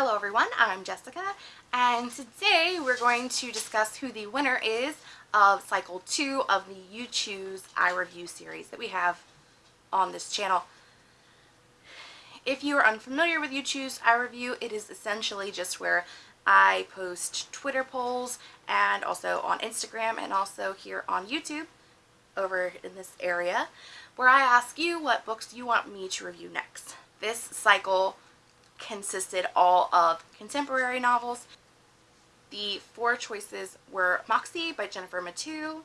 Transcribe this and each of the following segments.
Hello everyone, I'm Jessica and today we're going to discuss who the winner is of cycle 2 of the You Choose I Review series that we have on this channel. If you are unfamiliar with You Choose I Review, it is essentially just where I post Twitter polls and also on Instagram and also here on YouTube over in this area where I ask you what books you want me to review next. This cycle consisted all of contemporary novels. The four choices were Moxie by Jennifer Mathieu,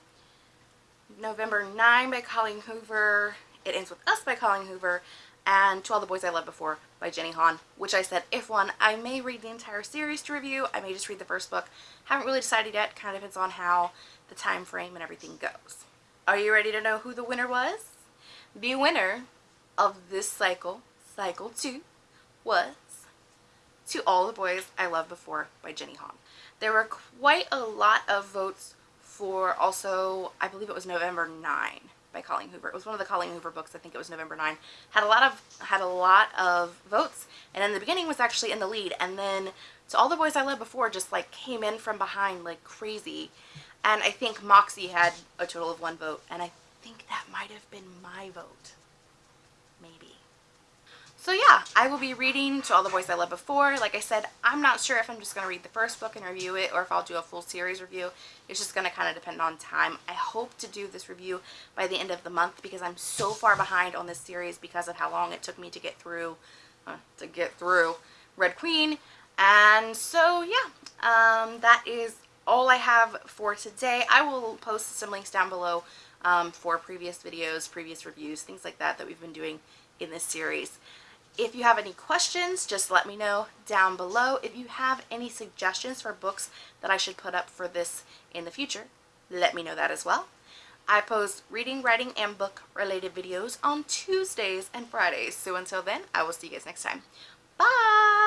November 9 by Colleen Hoover, It Ends With Us by Colleen Hoover, and To All the Boys I Loved Before by Jenny Han, which I said if won, I may read the entire series to review, I may just read the first book. Haven't really decided yet, kind of depends on how the time frame and everything goes. Are you ready to know who the winner was? The winner of this cycle, cycle 2, was To All the Boys I Loved Before by Jenny Han. There were quite a lot of votes for also, I believe it was November 9 by Colleen Hoover. It was one of the Colleen Hoover books. I think it was November 9. Had a lot of had a lot of votes, and in the beginning was actually in the lead, and then to all the boys I loved before just like came in from behind like crazy, and I think Moxie had a total of one vote, and I think that might have been my vote, maybe. So yeah, I will be reading To All the Boys I Loved Before. Like I said, I'm not sure if I'm just going to read the first book and review it or if I'll do a full series review. It's just going to kind of depend on time. I hope to do this review by the end of the month because I'm so far behind on this series because of how long it took me to get through, uh, to get through Red Queen. And so yeah, um, that is all I have for today. I will post some links down below um, for previous videos, previous reviews, things like that that we've been doing in this series. If you have any questions, just let me know down below. If you have any suggestions for books that I should put up for this in the future, let me know that as well. I post reading, writing, and book related videos on Tuesdays and Fridays. So until then, I will see you guys next time. Bye!